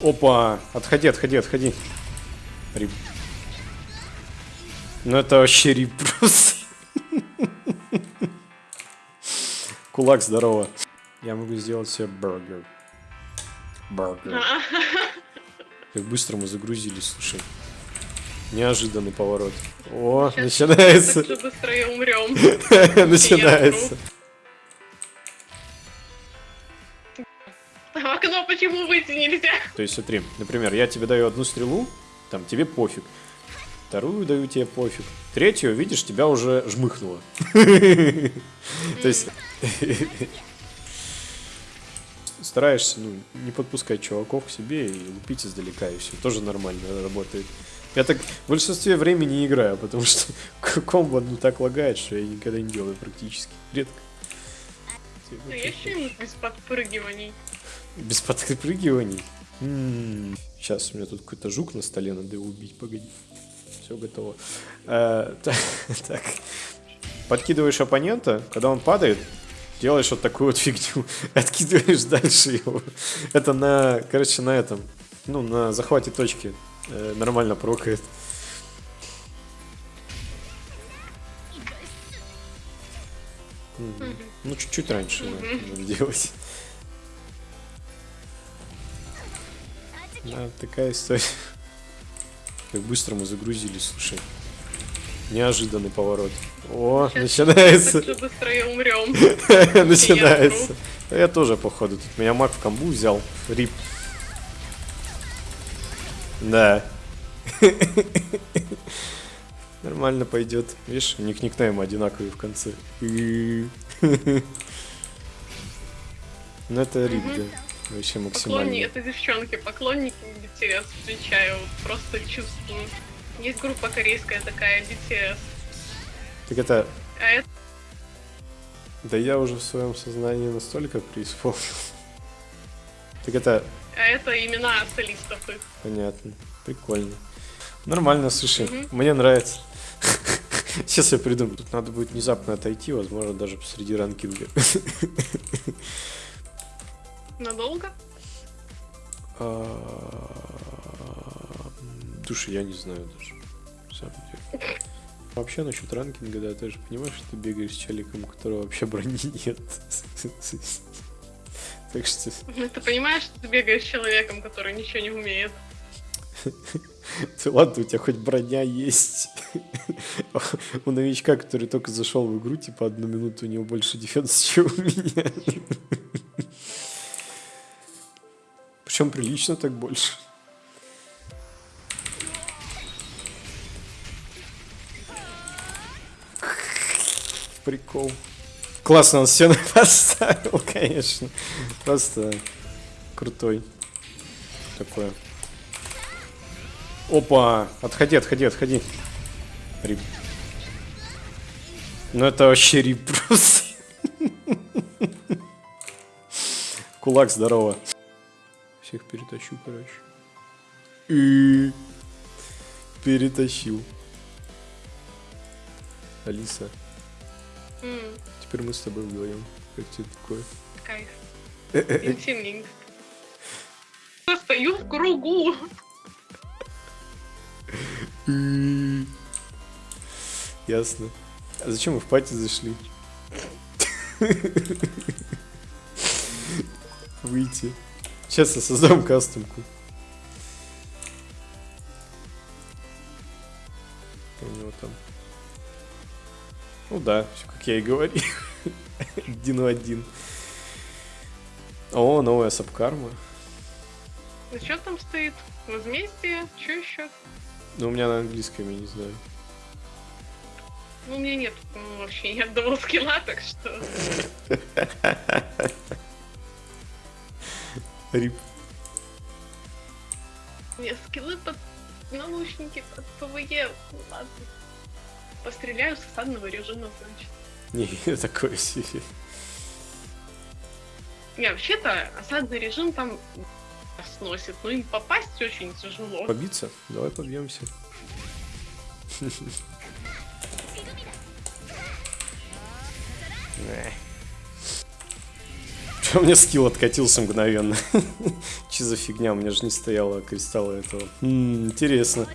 Опа, отходи, отходи, отходи. Рип. Ну это вообще рип просто. Кулак, здорово. Я могу сделать себе бургер. Бургер. Как быстро мы загрузились, слушай. Неожиданный поворот. О, Сейчас начинается. Так же быстро и умрем. Начинается. В окно почему выйти нельзя? То есть смотри, например, я тебе даю одну стрелу, там тебе пофиг. Вторую даю тебе пофиг. Третью, видишь, тебя уже жмыхнуло. То есть стараешься ну, не подпускать чуваков к себе и лупить издалека, и все. Тоже нормально работает. Я так в большинстве времени не играю, потому что комбо ну так лагает, что я никогда не делаю практически. Редко. Ну, есть что-нибудь без подпрыгиваний? Без подпрыгиваний. Сейчас у меня тут какой-то жук на столе, надо его убить, погоди. Все готово. Э, та- Так. Подкидываешь оппонента, когда он падает, делаешь вот такую вот фигню, откидываешь дальше его. Это на, короче, на этом, ну, на захвате точки э, нормально прокает. Ну, чуть-чуть раньше надо делать. Да, такая история. Как быстро мы загрузились, слушай. Неожиданный поворот. О, Сейчас начинается. Же быстро и умрем. Начинается. Я тоже, походу. Тут меня маг в камбу взял. Рип. Да. Нормально пойдет. Видишь, у них никнейм одинаковый в конце. Ну это рип, да. Вообще Поклонники, максимально. это девчонки, поклонники BTS, отвечаю, просто чувствую. Есть группа корейская такая, BTS. Так это... А это Да я уже в своем сознании настолько преисполнил. Так это а это имена солистов их. Понятно. Прикольно. Нормально, слушай, Мгм. мне нравится. Сейчас я придумаю. Тут надо будет внезапно отойти, возможно, даже посреди ранкинга. Надолго? А, Слушай, я не знаю даже. Вообще насчет ранкинга, да, ты же понимаешь, что ты бегаешь с челиком, у которого вообще брони нет. Так что Ну, Ты понимаешь, что ты бегаешь с человеком, который ничего не умеет? Ты ладно, у тебя хоть броня есть. У новичка, который только зашел в игру, типа одну минуту у него больше дефенс, чем у меня. Причем прилично так больше. Прикол. Классно он стену поставил, конечно. Просто крутой. Такое. Опа, отходи, отходи, отходи. Рип. Ну это вообще рип просто. Кулак, здорово. Всех перетащу, короче. И перетащил. Алиса, М, теперь мы с тобой вдвоем. Как тебе такое? Кайф. Интимненько. Я стою в кругу. Ясно. А зачем мы в пати зашли? Выйти. Сейчас я создам кастомку. У него там. Ну да, все как я и говорил. Один в один. О, новая сабкарма. Ну что там стоит? Возмездие? Что еще? Но у меня на английском, я не знаю. Ну, у меня нет ну, вообще ни одного скилла, так что... Рип. Не, скиллы под наушники, под ПВЕ. Ну, ладно. Постреляю с осадного режима, значит. Не, такое себе. Не, вообще-то осадный режим там сносит, но им попасть очень тяжело. Побиться? Давай побьемся. У меня скилл откатился мгновенно. Че за фигня, у меня же не стояло кристалла этого. М, интересно.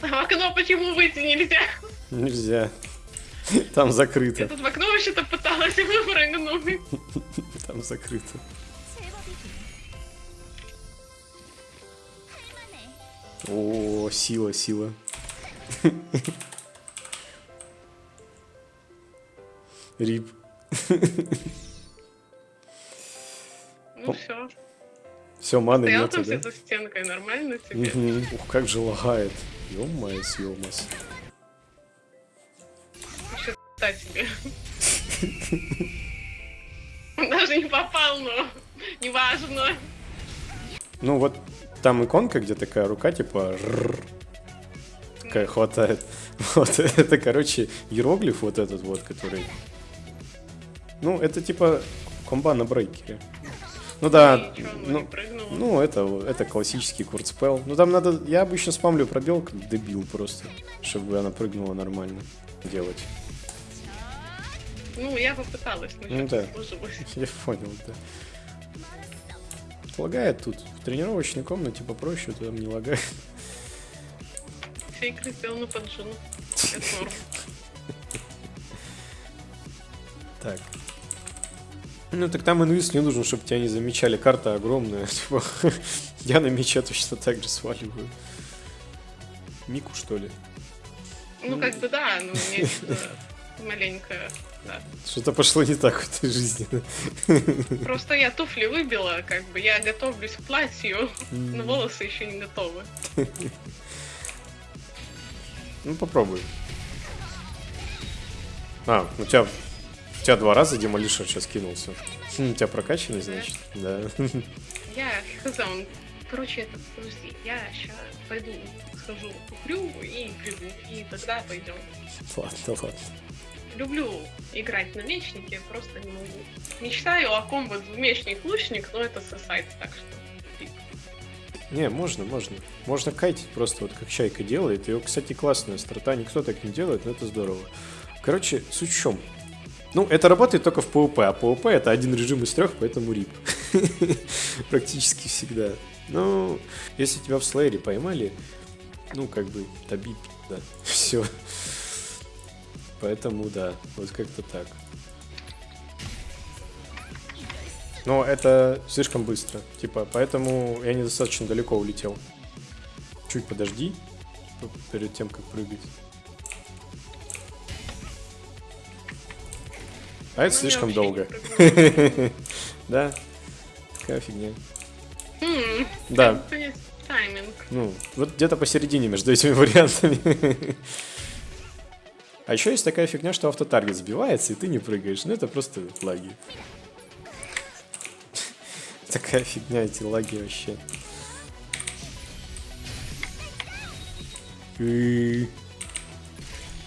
А в окно почему выйти нельзя? Нельзя. Там закрыто. Я тут в окно вообще-то пыталась выпрыгнуть. Там закрыто. О, сила, сила. Рип. Ну все. Все, маны Стоял нету, там да? этой стенкой, нормально тебе? Ух, как же лагает. Ё-моё, съёмас. Себе. Он даже не попал, но неважно. Ну вот там иконка, где такая рука, типа такая хватает. Вот это, короче, иероглиф вот этот вот, который... Ну, это типа комба на брейкере. Ну да, ну, ну, это, это классический куртспел. Ну там надо, я обычно спамлю пробел, как дебил просто, чтобы она прыгнула нормально делать. Ну, я попыталась, но Ну да. Я понял, да. Лагает тут. В тренировочной комнате попроще, там не лагает. Все игры сделаны под жену. Так. Ну так там инвиз не нужен, чтобы тебя не замечали. Карта огромная. Типа, я на мече точно так же сваливаю. Мику, что ли? Ну, как бы да, но есть э, маленькая, да. Что-то пошло не так в этой жизни. Просто я туфли выбила, как бы я готовлюсь к платью, но волосы еще не готовы. Ну попробуй. А, у тебя, у тебя два раза демолишер сейчас кинулся. Хм, у тебя прокачанный, значит? Да. Я он... Короче, это, подожди, я сейчас пойду схожу куплю и приду, и тогда пойдем. Ладно, ладно. Люблю играть на мечнике, просто не могу. Мечтаю о комбо мечник-лучник, но это сосайт, так что... Не, можно, можно. Можно кайтить просто вот как Чайка делает. И, кстати, классная страта. Никто так не делает, но это здорово. Короче, суть в чем? Ну, это работает только в PvP, а PvP это один режим из трех, поэтому рип. Практически всегда. Ну, если тебя в слэйре поймали, ну, как бы, тоби, да, все. Поэтому, да, вот как-то так. Но это слишком быстро. Типа, поэтому я недостаточно далеко улетел. Чуть подожди п- перед тем, как прыгать. А это слишком долго. Да, такая фигня. М, Да, тайминг. ну, вот где-то посередине между этими вариантами. А еще есть такая фигня, что автотаргет сбивается, и ты не прыгаешь. Ну, это просто лаги. Такая фигня, эти лаги вообще.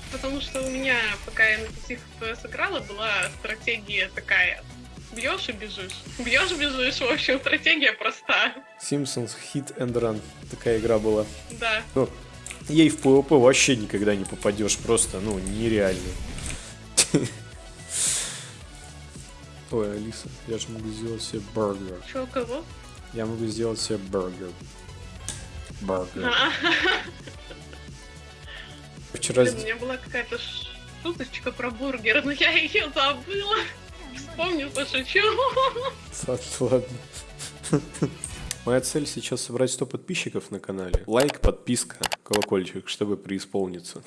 И- Потому что у меня, пока я на 5 FPS играла, была стратегия такая. Бьешь и бежишь. Бьешь, бежишь. В общем, стратегия проста. Simpsons Hit and Run. Такая игра была. Да. Ну, ей в PvP вообще никогда не попадешь. Просто, ну, нереально. Ой, Алиса, я же могу сделать себе бургер. Чё, кого? Я могу сделать себе бургер. Бургер. Вчера... блин, у меня была какая-то шуточка про бургер, но я ее забыла. Вспомню, пошучу. Ладно, ладно. Моя цель сейчас собрать 100 подписчиков на канале. Лайк, подписка, колокольчик, чтобы преисполниться.